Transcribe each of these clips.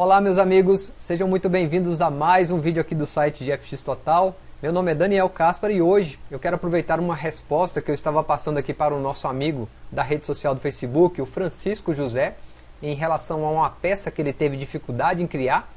Olá meus amigos, sejam muito bem-vindos a mais um vídeo aqui do site de FX Total. Meu nome é Daniel Caspar e hoje eu quero aproveitar uma resposta que eu estava passando aqui para o nosso amigo da rede social do Facebook, o Francisco José, em relação a uma peça que ele teve dificuldade em criar.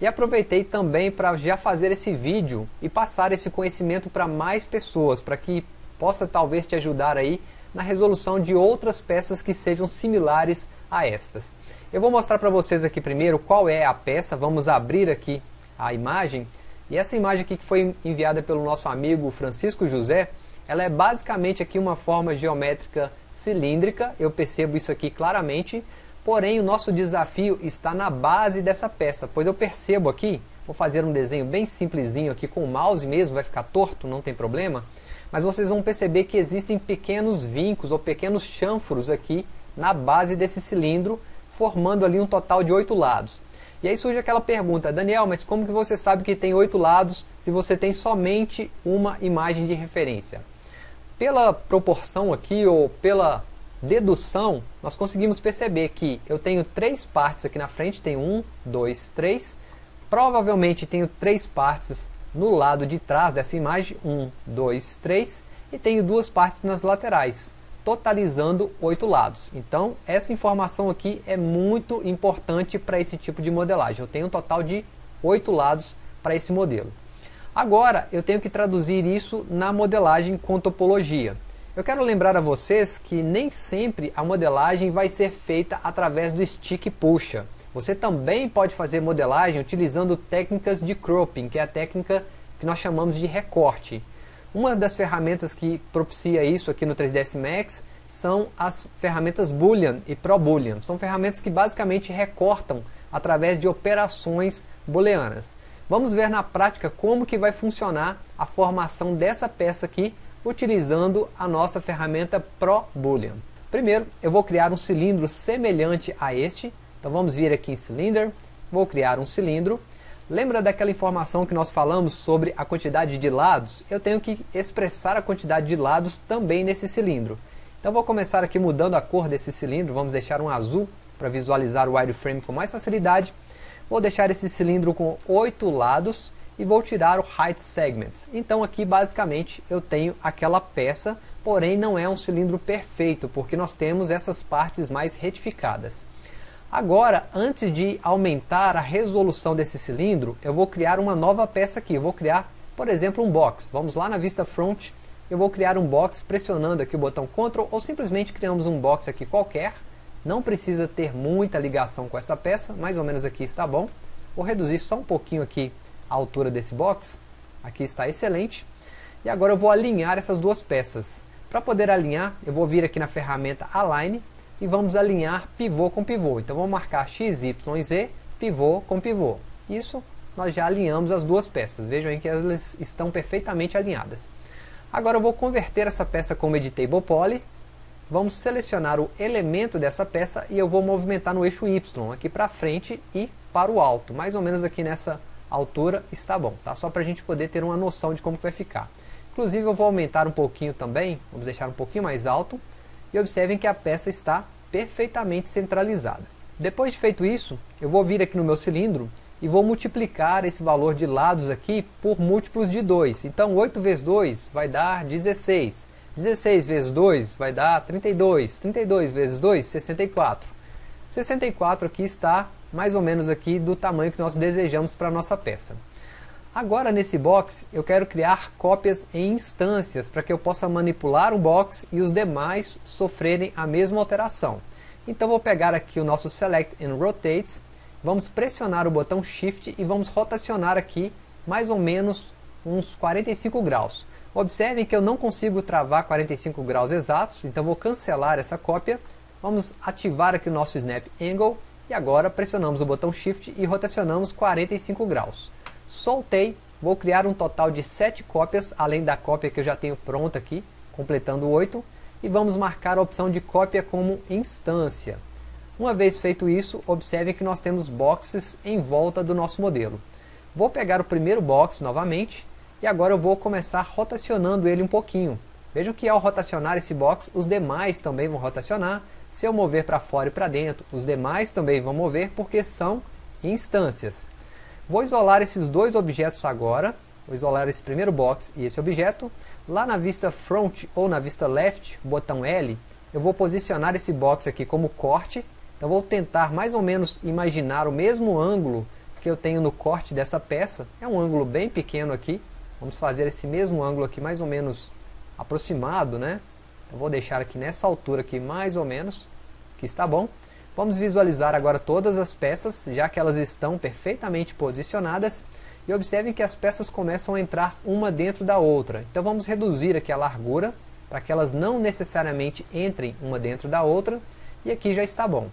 E aproveitei também para já fazer esse vídeo e passar esse conhecimento para mais pessoas, para que possa talvez te ajudar aí na resolução de outras peças que sejam similares a estas. Eu vou mostrar para vocês aqui primeiro qual é a peça, vamos abrir aqui a imagem, e essa imagem aqui que foi enviada pelo nosso amigo Francisco José, ela é basicamente aqui uma forma geométrica cilíndrica, eu percebo isso aqui claramente, porém o nosso desafio está na base dessa peça, pois eu percebo aqui, vou fazer um desenho bem simplesinho aqui com o mouse mesmo, vai ficar torto, não tem problema, mas vocês vão perceber que existem pequenos vincos ou pequenos chanfros aqui na base desse cilindro, formando ali um total de oito lados. E aí surge aquela pergunta, Daniel, mas como que você sabe que tem oito lados se você tem somente uma imagem de referência? Pela proporção aqui, ou pela dedução, nós conseguimos perceber que eu tenho três partes aqui na frente, tenho um, dois, três, provavelmente tenho três partes no lado de trás dessa imagem, um, dois, três, e tenho duas partes nas laterais, totalizando oito lados. Então, essa informação aqui é muito importante para esse tipo de modelagem. Eu tenho um total de oito lados para esse modelo. Agora, eu tenho que traduzir isso na modelagem com topologia. Eu quero lembrar a vocês que nem sempre a modelagem vai ser feita através do stick puxa. Você também pode fazer modelagem utilizando técnicas de cropping, que é a técnica que nós chamamos de recorte. Uma das ferramentas que propicia isso aqui no 3ds Max são as ferramentas Boolean e ProBoolean. São ferramentas que basicamente recortam através de operações booleanas. Vamos ver na prática como que vai funcionar a formação dessa peça aqui utilizando a nossa ferramenta ProBoolean. Primeiro, eu vou criar um cilindro semelhante a este. Então vamos vir aqui em Cylinder, vou criar um cilindro Lembra daquela informação que nós falamos sobre a quantidade de lados? Eu tenho que expressar a quantidade de lados também nesse cilindro. Então vou começar aqui mudando a cor desse cilindro, vamos deixar um azul para visualizar o wireframe com mais facilidade. Vou deixar esse cilindro com oito lados e vou tirar o Height Segments. Então aqui basicamente eu tenho aquela peça, porém não é um cilindro perfeito, porque nós temos essas partes mais retificadas. Agora, antes de aumentar a resolução desse cilindro, eu vou criar uma nova peça aqui. Eu vou criar, por exemplo, um box. Vamos lá na vista front, eu vou criar um box pressionando aqui o botão Ctrl ou simplesmente criamos um box aqui qualquer. Não precisa ter muita ligação com essa peça, mais ou menos aqui está bom. Vou reduzir só um pouquinho aqui a altura desse box. Aqui está excelente. E agora eu vou alinhar essas duas peças. Para poder alinhar, eu vou vir aqui na ferramenta Align e vamos alinhar pivô com pivô. Então vamos marcar x, y e z, pivô com pivô. Isso nós já alinhamos as duas peças. Vejam aí que elas estão perfeitamente alinhadas. Agora eu vou converter essa peça como Editable Poly. Vamos selecionar o elemento dessa peça e eu vou movimentar no eixo Y, aqui para frente e para o alto. Mais ou menos aqui nessa altura está bom, tá? Só para a gente poder ter uma noção de como vai ficar. Inclusive eu vou aumentar um pouquinho também, vamos deixar um pouquinho mais alto e observem que a peça está perfeitamente centralizada. Depois de feito isso, eu vou vir aqui no meu cilindro e vou multiplicar esse valor de lados aqui por múltiplos de 2. Então 8 vezes 2 vai dar 16. 16 vezes 2 vai dar 32. 32 vezes 2, 64. 64 aqui está mais ou menos aqui do tamanho que nós desejamos para a nossa peça. Agora nesse box eu quero criar cópias em instâncias para que eu possa manipular um box e os demais sofrerem a mesma alteração. Então vou pegar aqui o nosso Select and Rotate, vamos pressionar o botão Shift e vamos rotacionar aqui mais ou menos uns 45 graus. Observem que eu não consigo travar 45 graus exatos, então vou cancelar essa cópia. Vamos ativar aqui o nosso Snap Angle e agora pressionamos o botão Shift e rotacionamos 45 graus soltei, vou criar um total de 7 cópias, além da cópia que eu já tenho pronta aqui, completando 8, e vamos marcar a opção de cópia como instância. Uma vez feito isso, observe que nós temos boxes em volta do nosso modelo. Vou pegar o primeiro box novamente, e agora eu vou começar rotacionando ele um pouquinho. Vejam que ao rotacionar esse box, os demais também vão rotacionar. Se eu mover para fora e para dentro, os demais também vão mover, porque são instâncias. Vou isolar esses dois objetos agora, vou isolar esse primeiro box e esse objeto. Lá na vista front ou na vista left, botão L, eu vou posicionar esse box aqui como corte. Então vou tentar mais ou menos imaginar o mesmo ângulo que eu tenho no corte dessa peça. É um ângulo bem pequeno aqui. Vamos fazer esse mesmo ângulo aqui mais ou menos aproximado, né? Então vou deixar aqui nessa altura aqui mais ou menos, que está bom. Vamos visualizar agora todas as peças, já que elas estão perfeitamente posicionadas. E observem que as peças começam a entrar uma dentro da outra. Então vamos reduzir aqui a largura, para que elas não necessariamente entrem uma dentro da outra. E aqui já está bom.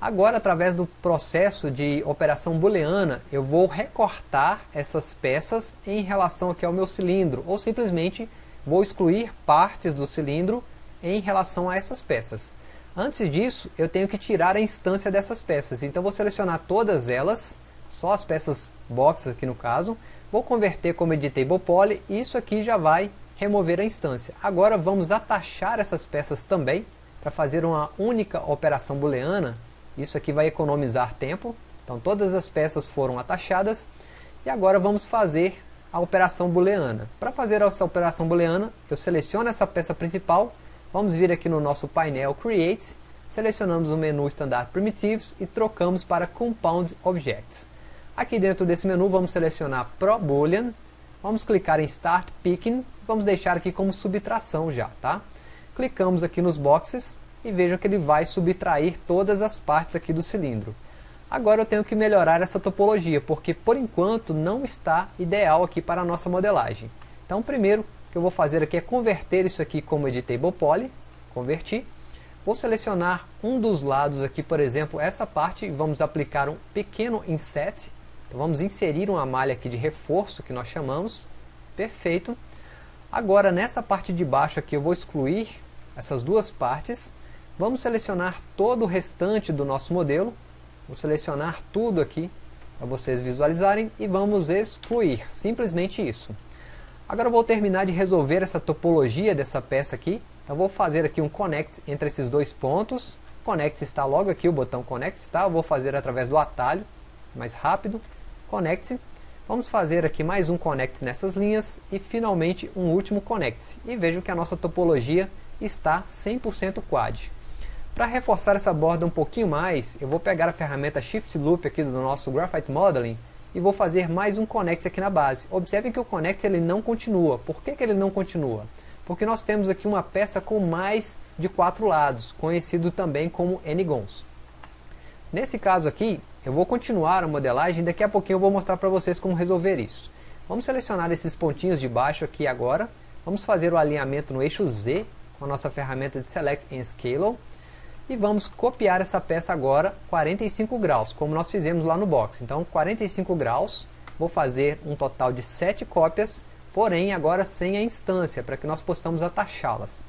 Agora, através do processo de operação booleana, eu vou recortar essas peças em relação aqui ao meu cilindro, ou simplesmente vou excluir partes do cilindro em relação a essas peças. Antes disso, eu tenho que tirar a instância dessas peças. Então vou selecionar todas elas, só as peças box aqui no caso. Vou converter como editable poly e isso aqui já vai remover a instância. Agora vamos atachar essas peças também para fazer uma única operação booleana. Isso aqui vai economizar tempo. Então todas as peças foram atachadas e agora vamos fazer a operação booleana. Para fazer essa operação booleana, eu seleciono essa peça principal Vamos vir aqui no nosso painel Create, selecionamos o menu Standard Primitives e trocamos para Compound Objects. Aqui dentro desse menu vamos selecionar Pro Boolean, vamos clicar em Start Picking, vamos deixar aqui como subtração já, tá? Clicamos aqui nos boxes e vejam que ele vai subtrair todas as partes aqui do cilindro. Agora eu tenho que melhorar essa topologia, porque por enquanto não está ideal aqui para a nossa modelagem. Então primeiro que eu vou fazer aqui é converter isso aqui como editable poly, converti. Vou selecionar um dos lados aqui, por exemplo, essa parte, vamos aplicar um pequeno inset. Então vamos inserir uma malha aqui de reforço, que nós chamamos. Perfeito. Agora, nessa parte de baixo aqui, eu vou excluir essas duas partes. Vamos selecionar todo o restante do nosso modelo. Vou selecionar tudo aqui para vocês visualizarem e vamos excluir, simplesmente isso. Agora eu vou terminar de resolver essa topologia dessa peça aqui. Então vou fazer aqui um connect entre esses dois pontos. Connect está logo aqui, o botão connect está. Eu vou fazer através do atalho, mais rápido. Connect. Vamos fazer aqui mais um connect nessas linhas e finalmente um último connect. E vejam que a nossa topologia está 100% quad. Para reforçar essa borda um pouquinho mais, eu vou pegar a ferramenta Shift Loop aqui do nosso Graphite Modeling e vou fazer mais um connect aqui na base. Observe que o connect ele não continua. Por que, que ele não continua? Porque nós temos aqui uma peça com mais de quatro lados, conhecido também como n-gons. Nesse caso aqui, eu vou continuar a modelagem daqui a pouquinho eu vou mostrar para vocês como resolver isso. Vamos selecionar esses pontinhos de baixo aqui agora. Vamos fazer o alinhamento no eixo Z com a nossa ferramenta de Select and Scale e vamos copiar essa peça agora 45 graus, como nós fizemos lá no box. Então 45 graus, vou fazer um total de 7 cópias, porém agora sem a instância, para que nós possamos atachá-las.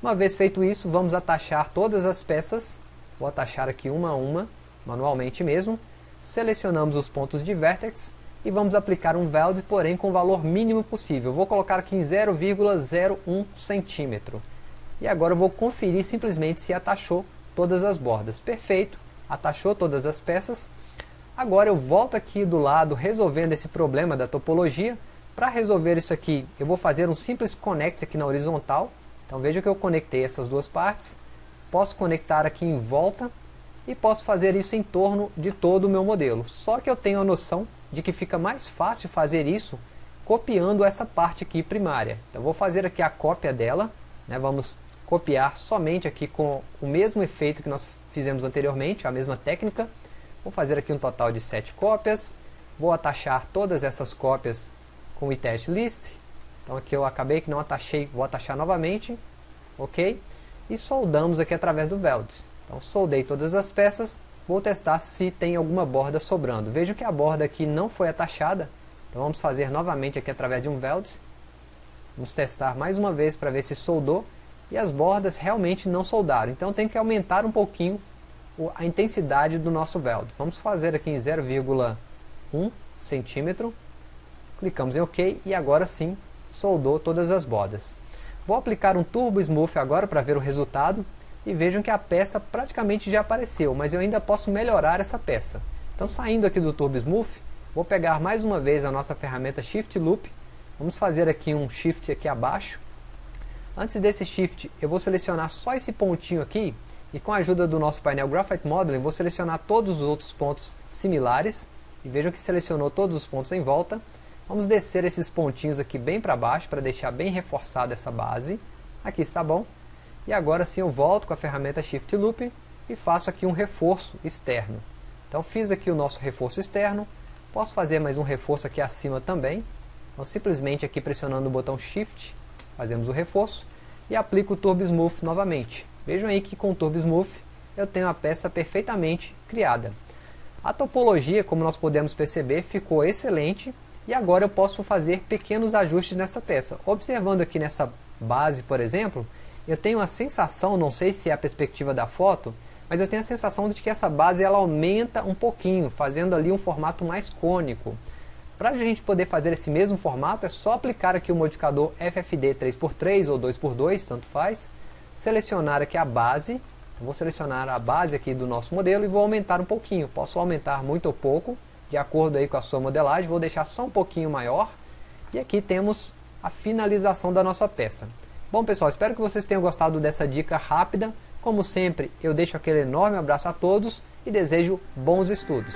Uma vez feito isso, vamos atachar todas as peças, vou atachar aqui uma a uma, manualmente mesmo, selecionamos os pontos de vértex e vamos aplicar um weld, porém com o valor mínimo possível. Vou colocar aqui em 0,01 centímetro. E agora eu vou conferir simplesmente se atachou todas as bordas. Perfeito, atachou todas as peças. Agora eu volto aqui do lado resolvendo esse problema da topologia. Para resolver isso aqui, eu vou fazer um simples connect aqui na horizontal. Então veja que eu conectei essas duas partes. Posso conectar aqui em volta e posso fazer isso em torno de todo o meu modelo. Só que eu tenho a noção de que fica mais fácil fazer isso copiando essa parte aqui primária. Então vou fazer aqui a cópia dela. Né? Vamos copiar somente aqui com o mesmo efeito que nós fizemos anteriormente, a mesma técnica. Vou fazer aqui um total de 7 cópias. Vou atachar todas essas cópias com o test list. Então aqui eu acabei que não atachei, vou atachar novamente. Ok? E soldamos aqui através do weld. Então soldei todas as peças. Vou testar se tem alguma borda sobrando. Vejo que a borda aqui não foi atachada. Então vamos fazer novamente aqui através de um weld. Vamos testar mais uma vez para ver se soldou e as bordas realmente não soldaram. Então tem que aumentar um pouquinho a intensidade do nosso weld. Vamos fazer aqui em 0,1 centímetro. Clicamos em OK e agora sim soldou todas as bordas. Vou aplicar um Turbo Smooth agora para ver o resultado e vejam que a peça praticamente já apareceu, mas eu ainda posso melhorar essa peça. Então saindo aqui do Turbo Smooth, vou pegar mais uma vez a nossa ferramenta Shift Loop, vamos fazer aqui um Shift aqui abaixo. Antes desse Shift, eu vou selecionar só esse pontinho aqui, e com a ajuda do nosso painel Graphite Modeling, vou selecionar todos os outros pontos similares, e vejam que selecionou todos os pontos em volta. Vamos descer esses pontinhos aqui bem para baixo, para deixar bem reforçada essa base. Aqui está bom. E agora sim eu volto com a ferramenta Shift Loop e faço aqui um reforço externo. Então fiz aqui o nosso reforço externo, posso fazer mais um reforço aqui acima também. Então simplesmente aqui pressionando o botão Shift, fazemos o reforço e aplico o Turbo Smooth novamente. Vejam aí que com o Turbo Smooth eu tenho a peça perfeitamente criada. A topologia, como nós podemos perceber, ficou excelente e agora eu posso fazer pequenos ajustes nessa peça. Observando aqui nessa base, por exemplo, eu tenho a sensação, não sei se é a perspectiva da foto, mas eu tenho a sensação de que essa base ela aumenta um pouquinho, fazendo ali um formato mais cônico. Para a gente poder fazer esse mesmo formato, é só aplicar aqui o modificador FFD 3x3 ou 2x2, tanto faz, selecionar aqui a base, então vou selecionar a base aqui do nosso modelo e vou aumentar um pouquinho, posso aumentar muito ou pouco, de acordo aí com a sua modelagem, vou deixar só um pouquinho maior, e aqui temos a finalização da nossa peça. Bom pessoal, espero que vocês tenham gostado dessa dica rápida, como sempre, eu deixo aquele enorme abraço a todos e desejo bons estudos.